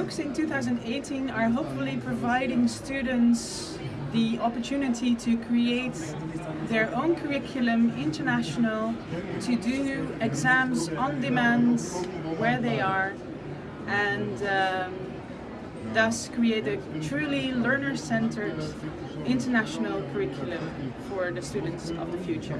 books in 2018 are hopefully providing students the opportunity to create their own curriculum, international, to do exams on demand where they are and um, thus create a truly learner-centered international curriculum for the students of the future.